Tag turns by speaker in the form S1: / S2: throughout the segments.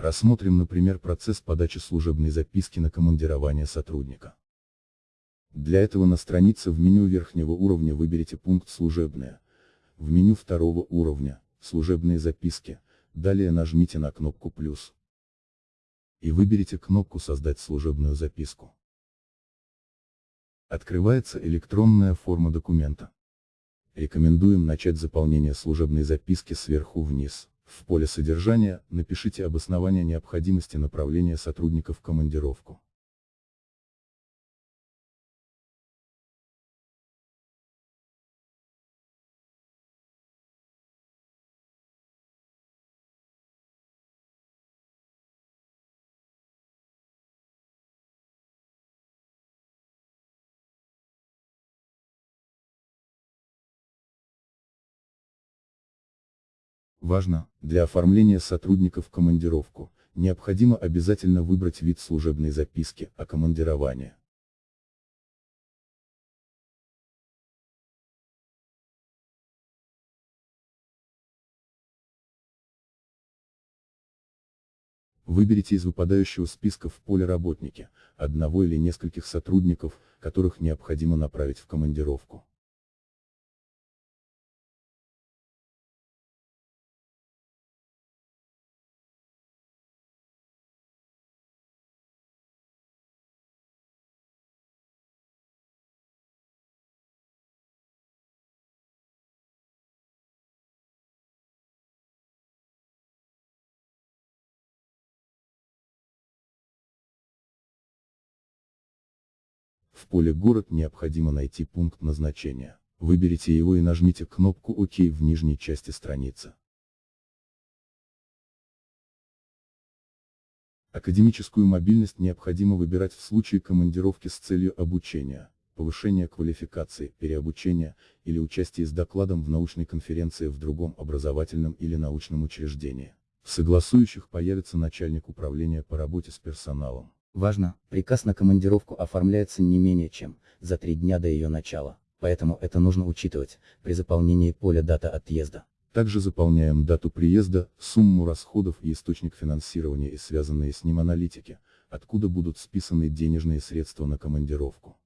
S1: Рассмотрим, например, процесс подачи служебной записки на командирование сотрудника. Для этого на странице в меню верхнего уровня выберите пункт «Служебные», в меню второго уровня «Служебные записки», далее нажмите на кнопку «Плюс» и выберите кнопку «Создать служебную записку». Открывается электронная форма документа. Рекомендуем начать заполнение служебной записки сверху вниз. В поле содержания напишите обоснование необходимости направления сотрудника в командировку. Важно, для оформления сотрудника в командировку, необходимо обязательно выбрать вид служебной записки о командировании. Выберите из выпадающего списка в поле «Работники» одного или нескольких сотрудников, которых необходимо направить в командировку. В поле «Город» необходимо найти пункт назначения. Выберите его и нажмите кнопку ОК в нижней части страницы. Академическую мобильность необходимо выбирать в случае командировки с целью обучения, повышения квалификации, переобучения, или участия с докладом в научной конференции в другом образовательном или научном учреждении. В согласующих появится начальник управления по работе с персоналом.
S2: Важно, приказ на командировку оформляется не менее чем за три дня до ее начала, поэтому это нужно учитывать при заполнении поля дата отъезда.
S1: Также заполняем дату приезда, сумму расходов и источник финансирования и связанные с ним аналитики, откуда будут списаны денежные средства на командировку.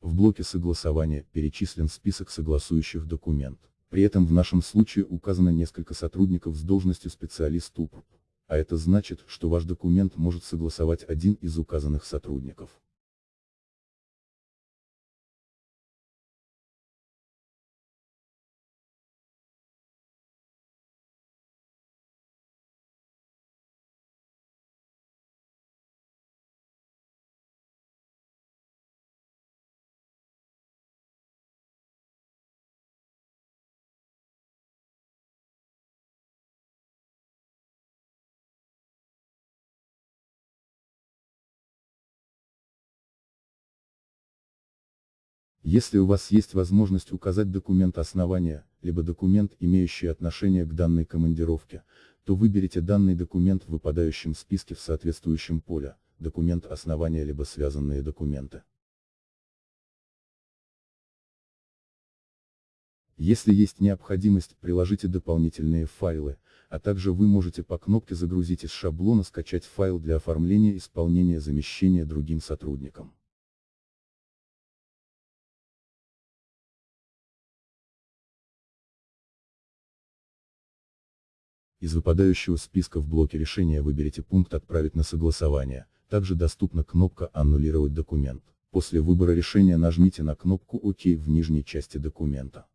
S1: В блоке согласования перечислен список согласующих документ. При этом в нашем случае указано несколько сотрудников с должностью специалист УПРП, а это значит, что ваш документ может согласовать один из указанных сотрудников. Если у вас есть возможность указать документ основания, либо документ, имеющий отношение к данной командировке, то выберите данный документ в выпадающем списке в соответствующем поле, документ основания либо связанные документы. Если есть необходимость, приложите дополнительные файлы, а также вы можете по кнопке загрузить из шаблона скачать файл для оформления исполнения замещения другим сотрудникам. Из выпадающего списка в блоке решения выберите пункт «Отправить на согласование», также доступна кнопка «Аннулировать документ». После выбора решения нажмите на кнопку «Ок» в нижней части документа.